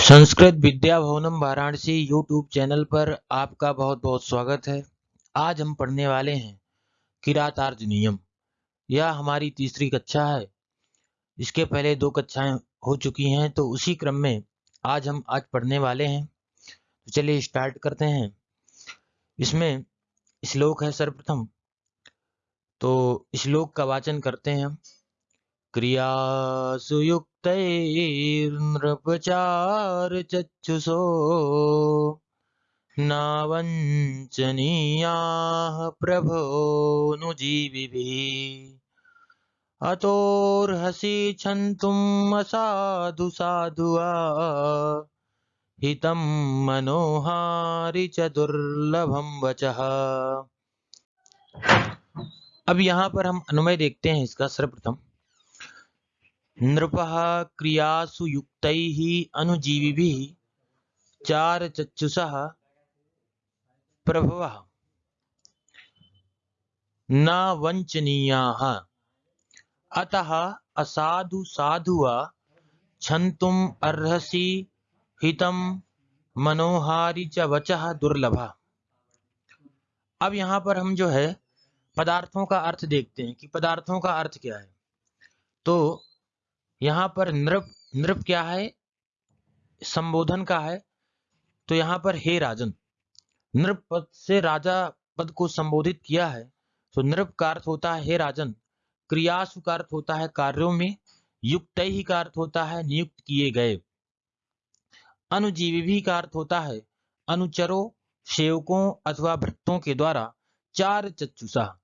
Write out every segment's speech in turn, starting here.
Sanskrit Vidya Bhavanam Varanasi YouTube channel पर आपका बहुत बहुत स्वागत है। आज हम पढ़ने वाले हैं किरातार्ज नियम यह हमारी तीसरी कक्षा है। इसके पहले दो कक्षाएँ हो चुकी हैं तो उसी क्रम में आज हम आज पढ़ने वाले हैं। तो चलिए स्टार्ट करते हैं। इसमें श्लोक इस है सर्वप्रथम। तो श्लोक का वाचन करते हैं हम। क्रियासु युक्तैर्नृपचारचक्षुषो न वञ्चनीयाः प्रभोऽनुजीविभिः अतोर्हसि असाधु साधुआ, हितं मनोहारि च दुर्लभम वचः। अब यहाँ पर हम अनुमय देखते हैं इसका सर्वप्रथम। नृप क्रियासु युक्त अनुजीवि चार चक्षुष प्रभव। न वंचनीया अतः असाधु साधुआ छंतुम अर्हसि हितम मनोहारी च वच दुर्लभ। अब यहाँ पर हम जो है, पदार्थों का अर्थ देखते हैं कि पदार्थों का अर्थ क्या है। तो यहाँ पर नृप नृप क्या है? संबोधन का है। तो यहाँ पर हे राजन, नृप पद से राजा पद को संबोधित किया है। तो नृप का अर्थ होता है, हे राजन, क्रियासु का अर्थ होता है कार्यों में, युक्त ही का अर्थ होता है, नियुक्त किए गए। अनुजीवी भी का अर्थ होता है, अनुचरों, सेवकों अथवा भक्तों के द्वारा चार चक्षुषा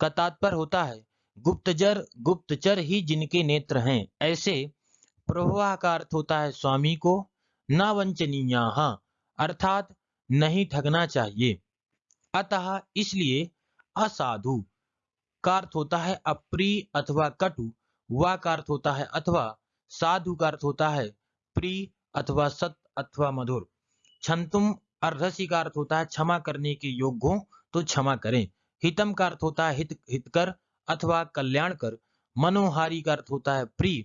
का तात्पर्य होता है। गुप्तचर गुप्तचर ही जिनके नेत्र हैं। ऐसे प्रवाह का अर्थ होता है स्वामी को, न वंचनीय, अर्थात नहीं ठगना चाहिए। अतः इसलिए असाधु का अर्थ होता है अप्रिय अथवा कटु, व का अर्थ होता है अथवा साधु का अर्थ होता है प्रिय अथवा सत अथवा मधुर। छंतुम अर्धसी का अर्थ होता है क्षमा करने के योग्य हो तो क्षमा करें। हितम का अर्थ होता है हित, हितकर अथवा कल्याण कर। मनोहारी का अर्थ होता है प्रिय,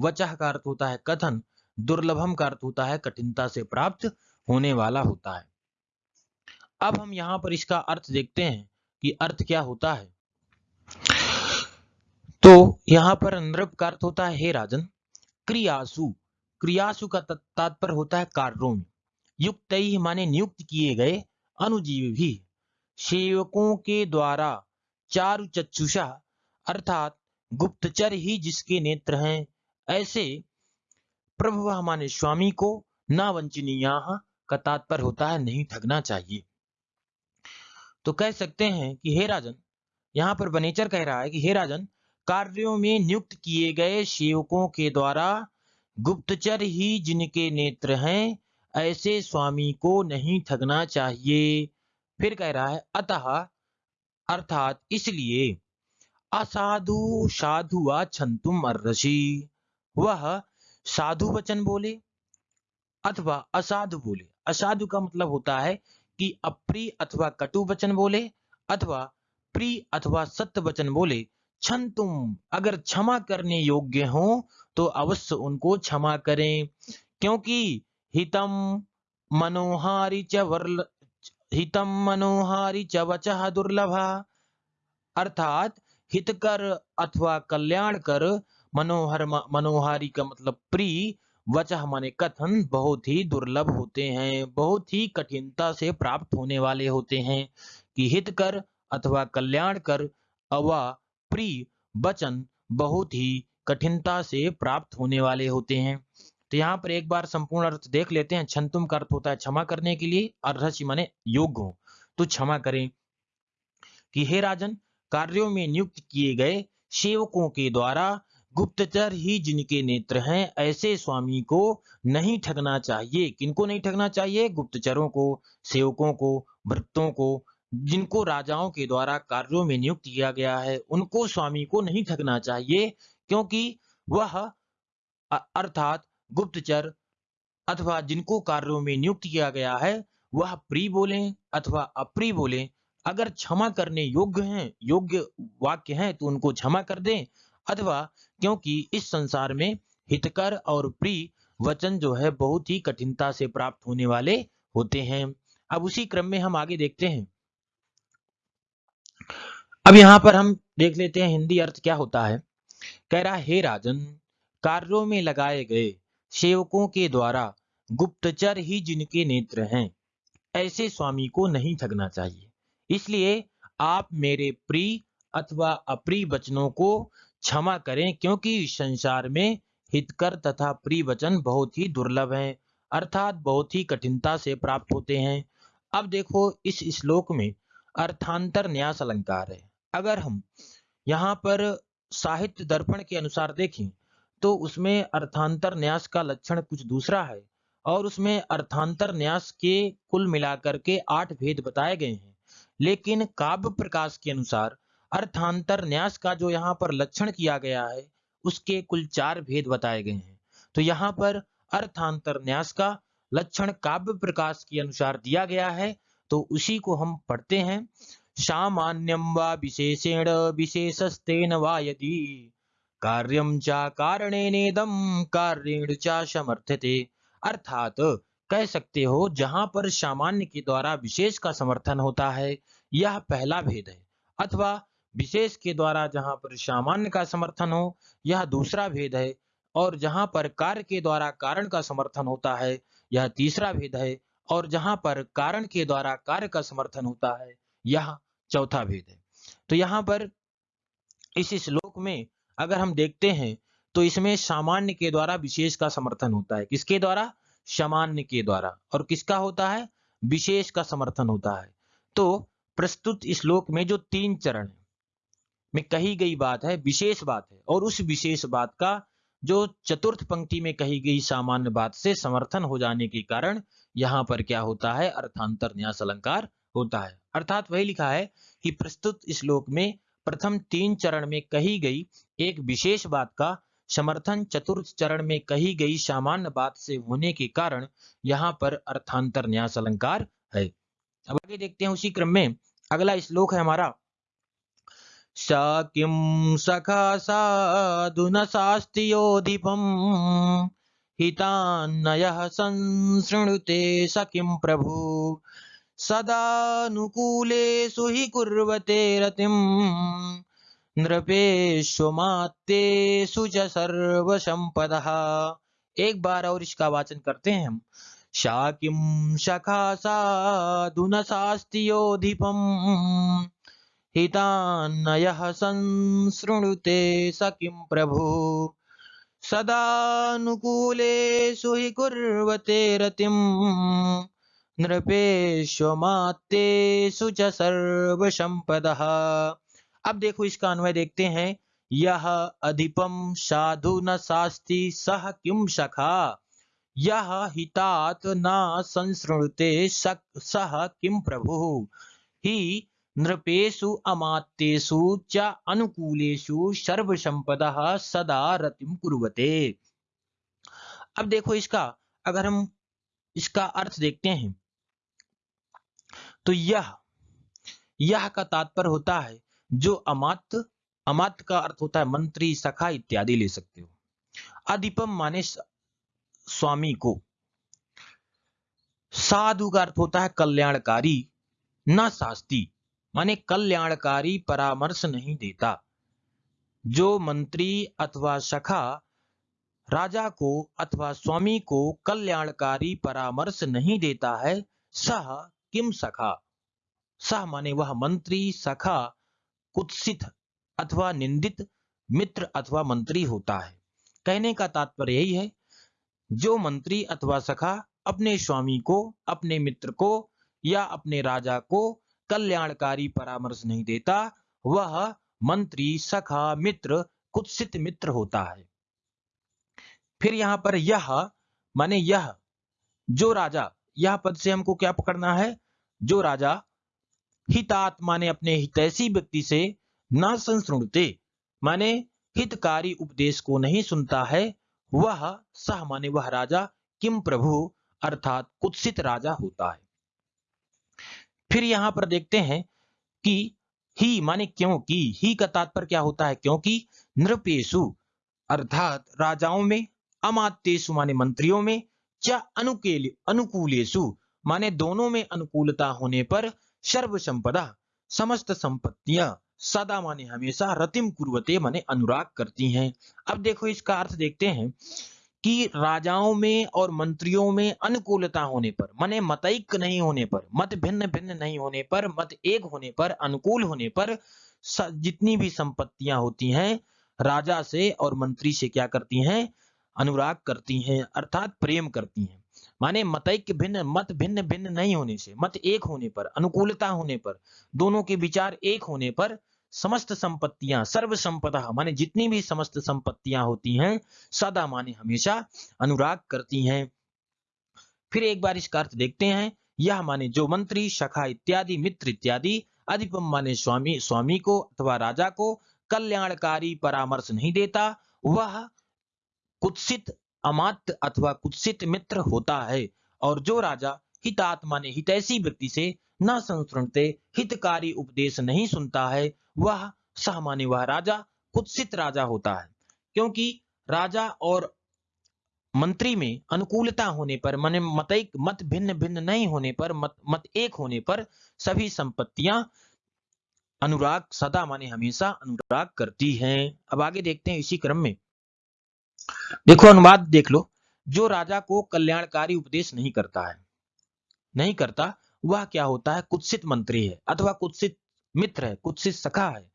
वचह का अर्थ होता है कथन, दुर्लभम का अर्थ होता है कठिनता से प्राप्त होने वाला होता है। अब हम यहाँ पर इसका अर्थ देखते हैं कि अर्थ क्या होता है। तो यहाँ पर नृप का अर्थ होता है, हे राजन, क्रियासु। क्रियासु का तात्पर्य होता है कार्यों में। युक्त माने नियुक्त किए गए अनुजीव भी। सेवकों के द्वारा चारु चक्षुषा, अर्थात गुप्तचर ही जिसके नेत्र हैं, ऐसे प्रभु हमारे स्वामी को ना वंचनीय का तात्पर्य होता है, नहीं ठगना चाहिए। तो कह सकते हैं कि हे राजन, यहाँ पर बनेचर कह रहा है कि हे राजन, कार्यों में नियुक्त किए गए सेवकों के द्वारा गुप्तचर ही जिनके नेत्र हैं, ऐसे स्वामी को नहीं ठगना चाहिए। फिर कह रहा है, अतः अर्थात इसलिए, असाधु साधु छंतुम अर्षि वह साधु वचन बोले अथवा असाधु बोले? असाधु का मतलब होता है कि अप्रिय अथवा कटु वचन बोले अथवा प्रिय अथवा सत्य वचन बोले। छन तुम अगर क्षमा करने योग्य हो तो अवश्य उनको क्षमा करें। क्योंकि हितम, मनोहारी च हितम मनोहारी च वच दुर्लभा। अर्थात हितकर अथवा कल्याण कर मनोहर मनोहारी का मतलब प्रिय वचह माने कथन बहुत ही दुर्लभ होते हैं, बहुत ही कठिनता से प्राप्त होने वाले होते हैं कि हित कर अथवा कल्याण कर अवा प्रिय वचन बहुत ही कठिनता से प्राप्त होने वाले होते हैं। तो यहाँ पर एक बार संपूर्ण अर्थ देख लेते हैं। छंतुम का अर्थ होता है क्षमा करने के लिए अर्धसी माने योग्य हो। तो क्षमा करें कि हे राजन, कार्यों में नियुक्त किए गए सेवकों के द्वारा गुप्तचर ही जिनके नेत्र हैं, ऐसे स्वामी को नहीं ठगना चाहिए। किनको नहीं ठगना चाहिए? गुप्तचरों को, सेवकों को भ्रतों को, जिनको राजाओं के द्वारा कार्यों में नियुक्त किया गया है, उनको स्वामी को नहीं ठगना चाहिए, क्योंकि वह अर्थात गुप्तचर अथवा जिनको कार्यों में नियुक्त किया गया है, वह प्री बोले अथवा अप्री बोले। अगर क्षमा करने योग्य हैं, योग्य वाक्य हैं तो उनको क्षमा कर दें। अथवा क्योंकि इस संसार में हितकर और प्रिय वचन जो है, बहुत ही कठिनता से प्राप्त होने वाले होते हैं। अब उसी क्रम में हम आगे देखते हैं। अब यहाँ पर हम देख लेते हैं, हिंदी अर्थ क्या होता है? कह रहा हे राजन, कार्यों में लगाए गए सेवकों के द्वारा गुप्तचर ही जिनके नेत्र हैं, ऐसे स्वामी को नहीं ठगना चाहिए। इसलिए आप मेरे प्रिय अथवा अप्रिय वचनों को क्षमा करें, क्योंकि संसार में हितकर तथा प्रिय वचन बहुत ही दुर्लभ हैं, अर्थात बहुत ही कठिनता से प्राप्त होते हैं। अब देखो, इस श्लोक में अर्थांतर न्यास अलंकार है। अगर हम यहाँ पर साहित्य दर्पण के अनुसार देखें तो उसमें अर्थांतर न्यास का लक्षण कुछ दूसरा है और उसमें अर्थांतर न्यास के कुल मिलाकर के आठ भेद बताए गए हैं। लेकिन काव्य प्रकाश के अनुसार अर्थांतर न्यास का जो यहाँ पर लक्षण किया गया है, उसके कुल चार भेद बताए गए हैं। तो यहाँ पर अर्थांतर न्यास का लक्षण काव्य प्रकाश के अनुसार दिया गया है तो उसी को हम पढ़ते हैं। सामान्यम वा विशेषेण विशेषस्तेन वा यदि कार्यम चा कारणेनेदम कार्येण चा समर्थते। अर्थात, कह सकते हो, जहाँ पर सामान्य के द्वारा विशेष का समर्थन होता है, यह पहला भेद है। अथवा, विशेष के द्वारा जहाँ पर सामान्य का समर्थन हो, यह दूसरा भेद है, और जहाँ पर कार्य के द्वारा कारण का समर्थन होता है, यह तीसरा भेद है, और जहाँ पर कारण के द्वारा कार्य का समर्थन होता है, यह चौथा भेद है। तो यहाँ पर इस श्लोक में अगर हम देखते हैं तो इसमें सामान्य के द्वारा विशेष का समर्थन होता है। किसके द्वारा? सामान्य के द्वारा। और किसका होता है? विशेष का समर्थन होता है। तो प्रस्तुत श्लोक में जो तीन चरण में कही गई बात है, विशेष बात है। और उस विशेष बात का जो चतुर्थ पंक्ति में कही गई सामान्य बात से समर्थन हो जाने के कारण यहाँ पर क्या होता है? अर्थांतर न्यास अलंकार होता है। अर्थात वही लिखा है कि प्रस्तुत श्लोक में प्रथम तीन चरण में कही गई एक विशेष बात का समर्थन चतुर्थ चरण में कही गई सामान्य बात से होने के कारण यहाँ पर अर्थांतर न्यास अलंकार है। अब आगे देखते हैं उसी क्रम में। अगला श्लोक है हमारा। स किं सखा साधुन शास्त्रियोधिपम् हितान्नयः संसृणुते प्रभु? सदानुकूलेषु हि कुर्वते रतिम्। नृपेश्वमात्तेषु च सर्वसंपदः एक बार और इसका वाचन करते हैं हम। शाकिं शखा साधुन शास्त्रियोधिपम् हितान्नयः संसृणुते स किं प्रभु। सदानुकूलेषु हि कुर्वते रतिम्। नृपेश्वमात्तेषु च सर्वसंपदः अब देखो इसका अन्वय देखते हैं। यह अधिपम साधु न शास्ति सह किम सखा? यह हितात न संसृणुते सह किम प्रभु? ही नृपेशु अमात्येषु च अनुकूलेषु सर्वसंपदः सदा रतिम कुर्वते। अब देखो इसका, अगर हम इसका अर्थ देखते हैं। तो यह यह का तात्पर्य होता है, जो अमात अमात का अर्थ होता है मंत्री, सखा इत्यादि ले सकते हो। अधिपम माने स्वामी को। साधु का अर्थ होता है कल्याणकारी, न शास्ती, माने कल्याणकारी परामर्श नहीं देता। जो मंत्री अथवा सखा, राजा को अथवा स्वामी को कल्याणकारी परामर्श नहीं देता है, सह किम सखा? सह माने वह मंत्री, सखा कुत्सित अथवा निंदित, मित्र अथवा मंत्री होता है। कहने का तात्पर्य यही है, जो मंत्री अथवा सखा अपने स्वामी को, अपने मित्र को या अपने राजा को कल्याणकारी परामर्श नहीं देता, वह मंत्री, सखा, मित्र, कुत्सित मित्र होता है। फिर यहाँ पर यह माने यह, जो राजा यह पद से हमको क्या पकड़ना है? जो राजा हितात माने अपने हितैषी व्यक्ति से न संसृणते माने हितकारी उपदेश को नहीं सुनता है, वह सह माने वह राजा किम प्रभु अर्थात कुत्सित राजा होता है। फिर यहाँ पर देखते हैं कि ही माने क्योंकि ही का तात्पर्य क्या होता है? क्योंकि नृपेशु अर्थात राजाओं में, अमात्येशु माने मंत्रियों में च अनुकूल, अनुकूलेशु। माने दोनों में अनुकूलता होने पर सर्व संपदा समस्त संपत्तियाँ सदा माने हमेशा रतिम कुर्वते माने अनुराग करती हैं। अब देखो इसका अर्थ देखते हैं कि राजाओं में और मंत्रियों में अनुकूलता होने पर, माने मतैक नहीं होने पर, मत भिन्न भिन्न नहीं होने पर, मत एक होने पर, अनुकूल होने पर जितनी भी संपत्तियाँ होती हैं, राजा से और मंत्री से क्या करती हैं? अनुराग करती हैं, अर्थात प्रेम करती हैं। माने मतैक्य भिन्न, मत भिन्न भिन्न नहीं होने से, मत एक होने पर, अनुकूलता होने पर, दोनों के विचार एक होने पर समस्त संपत्तियाँ सर्व संपदा माने जितनी भी समस्त संपत्तियाँ होती हैं, सदा माने हमेशा अनुराग करती हैं। फिर एक बार इसका अर्थ देखते हैं। यह माने जो मंत्री शखा इत्यादि, मित्र इत्यादि, अधिपम माने स्वामी स्वामी को अथवा राजा को कल्याणकारी परामर्श नहीं देता। वह कुत्सित अमात्य अथवा कुत्सित मित्र होता है, और जो राजा हितात्मा ने हितैषी व्यक्ति से न संस्रणते हितकारी उपदेश नहीं सुनता है, वह सहमानी वह राजा, कुत्सित राजा होता है। क्योंकि राजा और मंत्री में अनुकूलता होने पर, मन मत एक मत भिन्न भिन्न नहीं होने पर, मत मत एक होने पर सभी संपत्तियाँ अनुराग, सदा माने हमेशा अनुराग करती हैं। अब आगे देखते हैं इसी क्रम में। देखो अनुवाद देख लो, जो राजा को कल्याणकारी उपदेश नहीं करता है, नहीं करता, वह क्या होता है? कुत्सित मंत्री है, अथवा कुत्सित मित्र है, कुत्सित सखा है,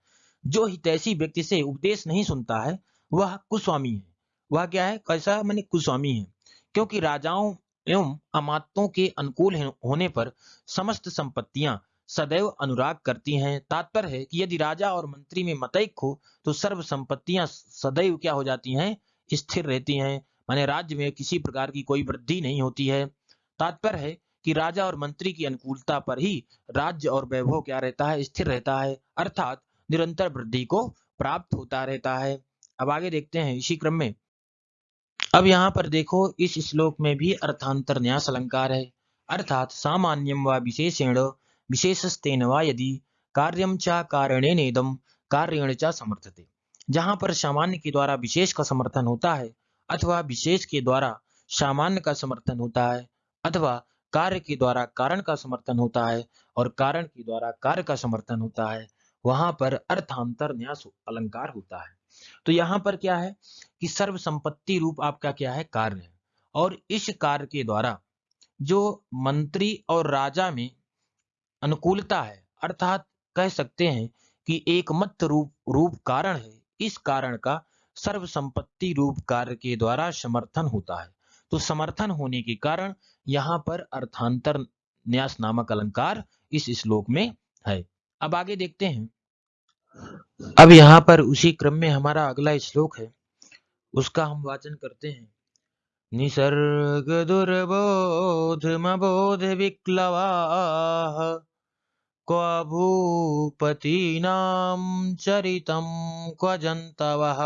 जो हितैषी व्यक्ति से उपदेश नहीं सुनता है, वह कुस्वामी है। वह क्या है? कैसा? मैंने कुस्वामी है। क्योंकि राजाओं एवं अमातों के अनुकूल होने पर समस्त संपत्तियाँ सदैव अनुराग करती हैं। तात्पर्य है कि यदि राजा और मंत्री में मतैक हो तो सर्व संपत्तियाँ सदैव क्या हो जाती हैं? स्थिर रहती हैं। माने राज्य में किसी प्रकार की कोई वृद्धि नहीं होती है। तात्पर्य है कि राजा और मंत्री की अनुकूलता पर ही राज्य और वैभव क्या रहता है? स्थिर रहता है। अर्थात निरंतर वृद्धि को प्राप्त होता रहता है। अब आगे देखते हैं इसी क्रम में। अब यहाँ पर देखो, इस श्लोक में भी अर्थांतर न्यास अलंकार है। अर्थात सामान्यम व विशेषेण, विशेषस्तेन व यदि कार्यम च कारणे नेदम कार्यण च समर्थते। जहाँ पर सामान्य के द्वारा विशेष का समर्थन होता है, अथवा विशेष के द्वारा सामान्य का समर्थन होता है, अथवा कार्य के द्वारा कारण का समर्थन होता है और कारण के द्वारा कार्य का समर्थन होता है, वहाँ पर अर्थांतर न्यास अलंकार होता है। तो यहाँ पर क्या है कि सर्व संपत्ति रूप आपका क्या है? कार्य है। और इस कार्य के द्वारा जो मंत्री और राजा में अनुकूलता है, अर्थात कह सकते हैं कि एक मत रूप रूप कारण है इस कारण का सर्व संपत्ति रूप कार्य के द्वारा समर्थन होता है। तो समर्थन होने के कारण यहाँ पर अर्थांतर न्यास नामक अलंकार इस श्लोक में है। अब आगे देखते हैं। अब यहाँ पर उसी क्रम में हमारा अगला श्लोक है। उसका हम वाचन करते हैं। निसर्ग दुर्बोध मोध विक्लवा क्व भूपति नाम क्व जंतवः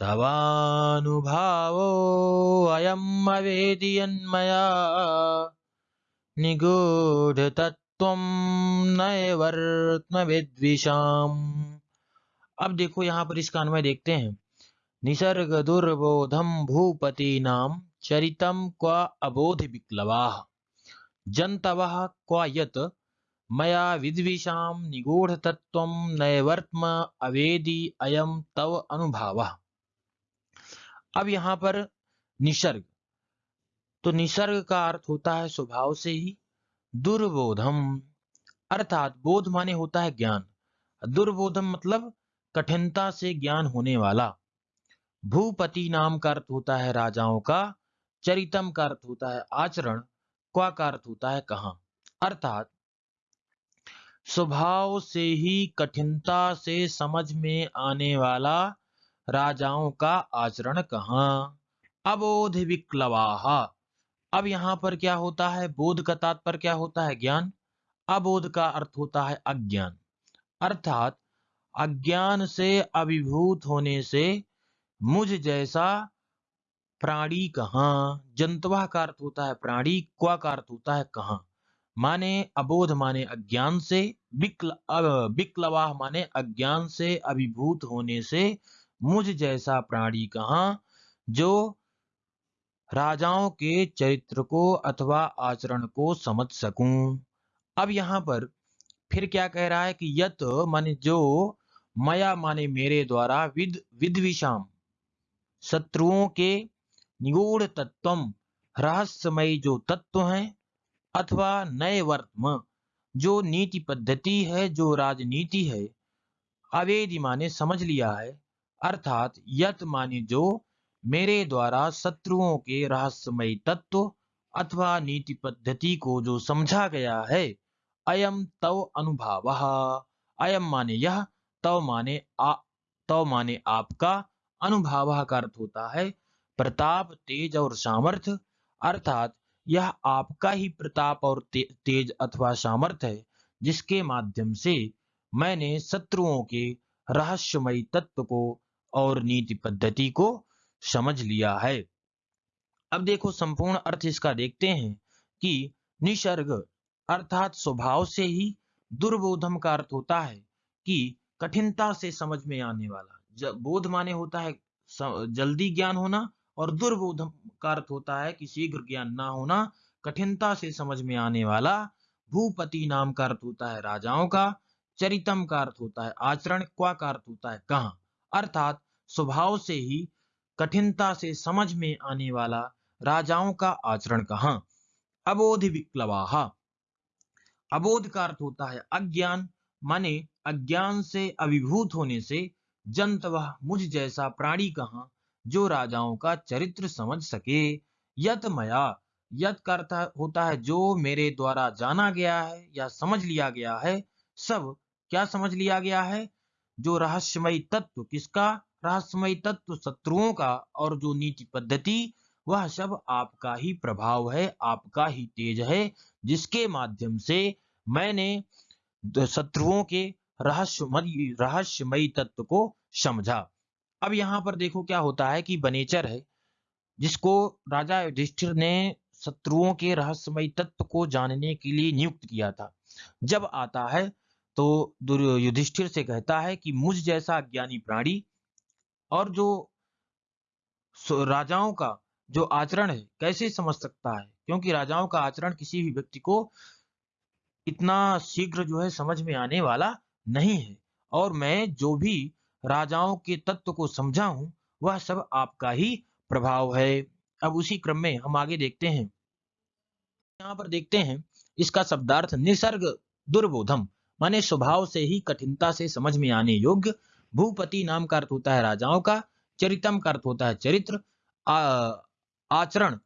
तवानुभावोऽयम् अवेदियन्मया निगूढतत्त्वं नैवर्त्मविद्विषाम्। अब देखो यहाँ पर इसका अन्वय देखते हैं। निसर्ग दुर्बोधम भूपति नाम चरितम क्व अबोध विक्लवा जंतव क्व यत मया विद्विषाम निगूढ़ तत्व नैवर्त्म अवेदी अयम तव अनुभाव। अब यहाँ पर निसर्ग। तो निसर्ग का अर्थ होता है स्वभाव से ही दुर्बोधम। अर्थात बोध माने होता है ज्ञान। दुर्बोधम मतलब कठिनता से ज्ञान होने वाला। भूपति नाम का अर्थ होता है राजाओं का, चरितम का अर्थ होता है आचरण, क्वा का अर्थ होता है कहा। अर्थात स्वभाव से ही, कठिनता से समझ में आने वाला राजाओं का आचरण कहाँ? अबोध विक्लवाहा। अब यहाँ पर क्या होता है? बोध का तात्पर्य क्या होता है? ज्ञान। अबोध का अर्थ होता है अज्ञान। अर्थात, अज्ञान से अभिभूत होने से मुझ जैसा प्राणी कहाँ? जंतवा का अर्थ होता है प्राणी क्वा का अर्थ होता है कहाँ? माने अबोध माने अज्ञान से, विक्ल विक्लवाह माने अज्ञान से, अभिभूत होने से, मुझ जैसा प्राणी कहा, जो राजाओं के चरित्र को अथवा आचरण को समझ सकूँ। अब यहाँ पर फिर क्या कह रहा है कि यत माने जो मया माने मेरे द्वारा विद, विद्विषाम, शत्रुओं के निगूढ़ तत्व रहस्यमय जो तत्व हैं अथवा नए वर्तम जो नीति पद्धति है, जो राजनीति है, अवेदी माने समझ लिया है, अर्थात यत माने जो मेरे द्वारा शत्रुओं के रहस्यमय तत्व अथवा नीति पद्धति को जो समझा गया है, अयम तव अनुभाव। अयम माने यह, तव माने आ, तव माने आपका अनुभाव का अर्थ होता है प्रताप, तेज और सामर्थ्य अर्थात यह आपका ही प्रताप और ते, तेज अथवा सामर्थ्य है जिसके माध्यम से मैंने शत्रुओं के रहस्यमय तत्व को और नीति पद्धति को समझ लिया है। अब देखो संपूर्ण अर्थ इसका देखते हैं कि निसर्ग अर्थात स्वभाव से ही दुर्बोधम का अर्थ होता है कि कठिनता से समझ में आने वाला। बोध माने होता है जल्दी ज्ञान होना और दुर्बोधम का अर्थ होता है कि शीघ्र ज्ञान ना होना कठिनता से समझ में आने वाला भूपति नाम का अर्थ होता है राजाओं का, चरितम का अर्थ होता है आचरण, क्वा का अर्थ होता है कहा? अर्थात स्वभाव से ही कठिनता से समझ में आने वाला राजाओं का आचरण कहा? अबोध विक्लवाहा अबोध का अर्थ होता है अज्ञान, माने अज्ञान से अभिभूत होने से जंत वह मुझ जैसा प्राणी कहा? जो राजाओं का चरित्र समझ सके। यत मया यत का अर्थ होता है जो मेरे द्वारा जाना गया है या समझ लिया गया है, सब क्या समझ लिया गया है? जो रहस्यमय तत्व किसका? रहस्यमय तत्व शत्रुओं का और जो नीति पद्धति, वह सब आपका ही प्रभाव है, आपका ही तेज है, जिसके माध्यम से मैंने शत्रुओं के रहस्यमय रहस्यमय तत्व को समझा। अब यहाँ पर देखो क्या होता है कि बनेचर है, जिसको राजा युधिष्ठिर ने शत्रुओं के रहस्यमय तत्व को जानने के लिए नियुक्त किया था। जब आता है तो युधिष्ठिर से कहता है कि मुझ जैसा ज्ञानी प्राणी और जो राजाओं का जो आचरण है, कैसे समझ सकता है? क्योंकि राजाओं का आचरण किसी भी व्यक्ति को इतना शीघ्र जो है समझ में आने वाला नहीं है। और मैं जो भी राजाओं के तत्व को समझा हूँ वह सब आपका ही प्रभाव है। अब उसी क्रम में हम आगे देखते हैं। यहाँ पर देखते हैं, इसका शब्दार्थ निसर्ग दुर्बोधम, माने स्वभाव से ही कठिनता से समझ में आने योग्य, भूपति नाम का अर्थ होता है राजाओं का, चरितम का अर्थ होता है चरित्र आचरण,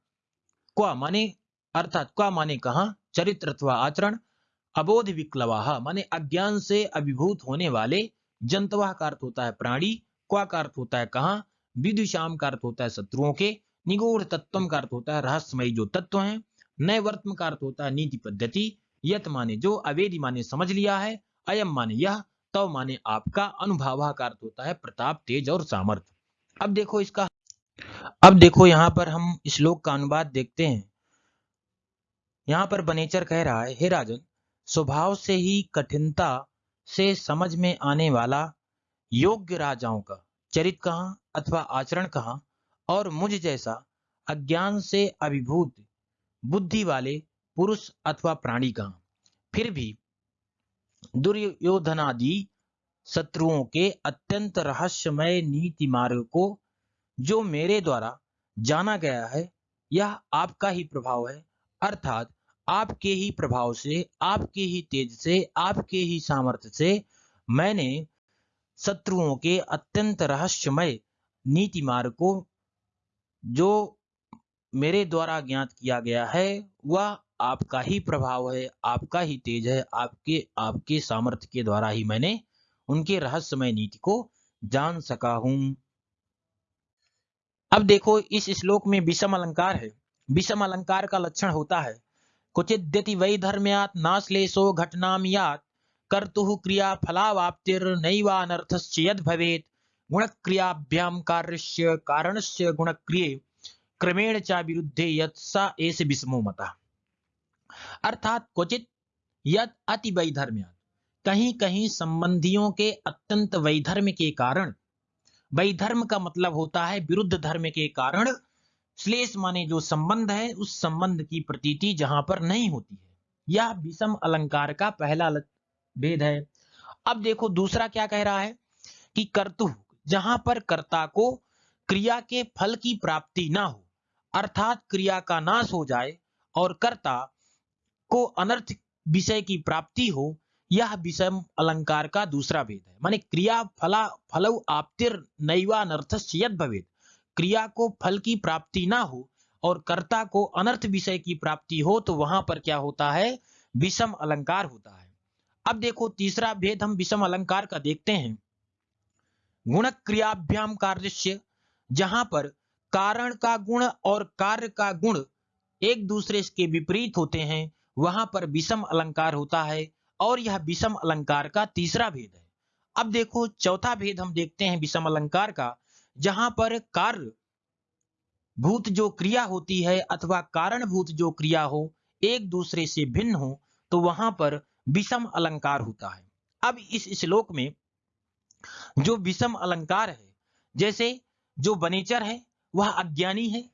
क्वा माने, अर्थात क्वा माने कहा? चरित्र अथवा आचरण, अबोध विक्लवाहा, माने अज्ञान से अभिभूत होने वाले जंतवाह का अर्थ होता है प्राणी क्वा का अर्थ होता है कहा? विदुषाम का अर्थ होता है शत्रुओं के, निगूढ़ तत्व का अर्थ होता है रहस्यमय जो तत्व है, नए वर्तम का अर्थ होता है नीति पद्धति, यत माने जो, अवेदी माने समझ लिया है, अयम माने यह, तव माने आपका अनुभाव का अर्थ होता है प्रताप, तेज और सामर्थ्य अब देखो इसका, अब देखो यहाँ पर हम श्लोक का अनुवाद देखते हैं। यहाँ पर बनेचर कह रहा है, हे राजन, स्वभाव से ही कठिनता से समझ में आने वाला योग्य राजाओं का, चरित कहा अथवा आचरण कहा और मुझ जैसा अज्ञान से अभिभूत बुद्धि वाले पुरुष अथवा प्राणी कहा? फिर भी दुर्योधनादि शत्रुओं के अत्यंत रहस्यमय नीति मार्ग को जो मेरे द्वारा जाना गया है, यह आपका ही प्रभाव है, अर्थात आपके ही प्रभाव से, आपके ही तेज से, आपके ही सामर्थ्य से मैंने शत्रुओं के अत्यंत रहस्यमय नीति मार्ग को, जो मेरे द्वारा ज्ञात किया गया है, वह आपका ही प्रभाव है, आपका ही तेज है, आपके आपके सामर्थ्य के द्वारा ही मैंने उनके रहस्यमय नीति को जान सका हूँ। अब देखो, इस श्लोक में विषम अलंकार है। विषम अलंकार का लक्षण होता है क्वचिद्यति वैधर्म्यात् नाश्लेषो घटनां यात्। कर्तुः क्रिया फलावाप्तिर्नैवानर्थस्य यद् भवेत् गुणक्रियाभ्यां कार्यस्य कारणस्य गुणक्रिये क्रमेण च विरुद्धे यत् स एष विषमो मतः। अर्थात क्वचित यद अति वैधर्म्यात्। कहीं कहीं संबंधियों के अत्यंत वैधर्म के कारण, वैधर्म का मतलब होता है विरुद्ध धर्म के कारण श्लेष माने जो संबंध है, उस संबंध की प्रतीति जहाँ पर नहीं होती है। यह विषम अलंकार का पहला भेद है। अब देखो, दूसरा क्या कह रहा है कि कर्तु, जहाँ पर कर्ता को क्रिया के फल की प्राप्ति ना हो, अर्थात क्रिया का नाश हो जाए और कर्ता को अनर्थ विषय की प्राप्ति हो, यह विषम अलंकार का दूसरा भेद है। माने क्रिया फला फलव फलौ आपतिर नैवानर्थ भवेद क्रिया को फल की प्राप्ति ना हो और कर्ता को अनर्थ विषय की प्राप्ति हो तो वहाँ पर क्या होता है? विषम अलंकार होता है। अब देखो, तीसरा भेद हम विषम अलंकार का देखते हैं। गुण क्रियाभ्याम कार्य जहाँ पर कारण का गुण और कार्य का गुण एक दूसरे के विपरीत होते हैं, वहाँ पर विषम अलंकार होता है और यह विषम अलंकार का तीसरा भेद है। अब देखो, चौथा भेद हम देखते हैं विषम अलंकार का जहाँ पर कार्य भूत जो क्रिया होती है अथवा कारण भूत जो क्रिया हो, एक दूसरे से भिन्न हो तो वहाँ पर विषम अलंकार होता है। अब इस श्लोक में जो विषम अलंकार है, जैसे जो बनेचर है, वह अज्ञानी है,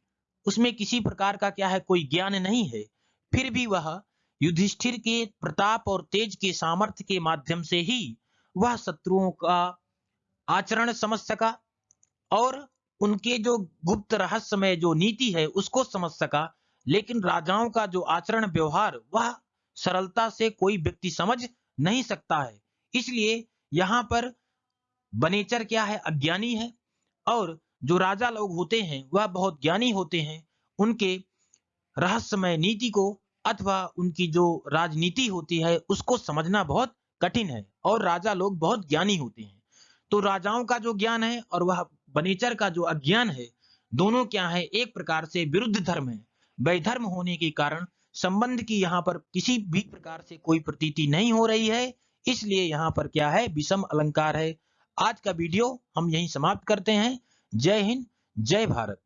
उसमें किसी प्रकार का क्या है, कोई ज्ञान नहीं है, फिर भी वह युधिष्ठिर के प्रताप और तेज के सामर्थ्य के माध्यम से ही वह शत्रुओं का आचरण समझ सका और उनके जो गुप्त रहस्यमय जो नीति है, उसको समझ सका। लेकिन राजाओं का जो आचरण व्यवहार, वह सरलता से कोई व्यक्ति समझ नहीं सकता है। इसलिए यहाँ पर बनेचर क्या है? अज्ञानी है। और जो राजा लोग होते हैं, वह बहुत ज्ञानी होते हैं। उनके रहस्यमय नीति को अथवा उनकी जो राजनीति होती है, उसको समझना बहुत कठिन है। और राजा लोग बहुत ज्ञानी होते हैं। तो राजाओं का जो ज्ञान है और वह बनेचर का जो अज्ञान है, दोनों क्या है, एक प्रकार से विरुद्ध धर्म है। वैधर्म होने के कारण संबंध की यहाँ पर किसी भी प्रकार से कोई प्रतीति नहीं हो रही है। इसलिए यहाँ पर क्या है, विषम अलंकार है। आज का वीडियो हम यही समाप्त करते हैं। जय हिंद, जय भारत।